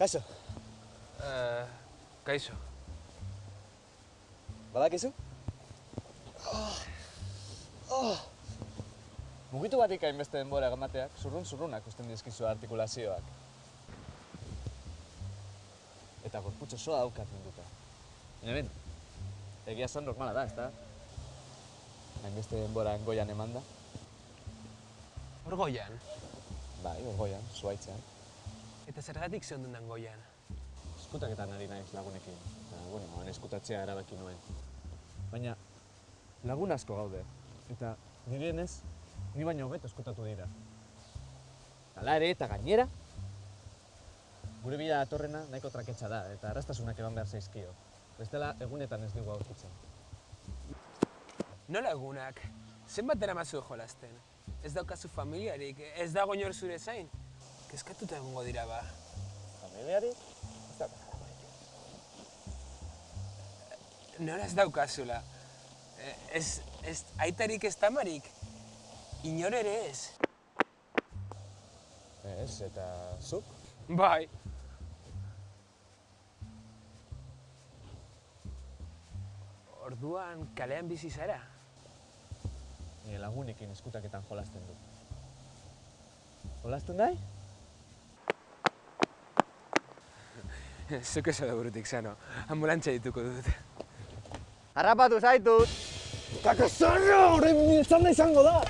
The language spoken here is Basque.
Kaixo, Uh, kaixo. badakizu? Oh. Oh. Mugitu batik hainbeste denbora emateak, zurrun zurrunak usten dizkizu artikulazioak. Eta gorputz osoa daukat munduta. Baina egia esan normala da, ezta? Hainbeste denbora goian emanda. Hor goian. Bai, hor goian, zuaitzean. Eta zergatik zehondun goian. Eskutaketan ari naiz lagunekin. Eta, bueno, eskutatzea erabaki nuen. Baina, lagun asko gaude. Eta, nirienez, ni baino hobeto eskutatu dira. Hala ere, eta gainera, gure bila datorrena nahiko traketsa da, eta arrastasunak eman behar zaizkio. Bestela, egunetan ez dugu aurkitzen. Nola egunak? Zenbat eramazu jolasten? Ez daukazu familiarik, ez dago inor zure zain? Kezkatuta egongo dira ba. Familiari? Nola ez daukazula? Eh, Ez, ez aitarik ez tamarik? Inor ere ez? Ez, eta zuk? Bai. Orduan kalean bizi zara? Nire lagunekin eskutaketan jolasten du. Jolasten dai? Zuk eso da burutik zano, ambulantza dituko dut. Harrapatu zaitut! Kakasarra! Horren miltzanda izango da!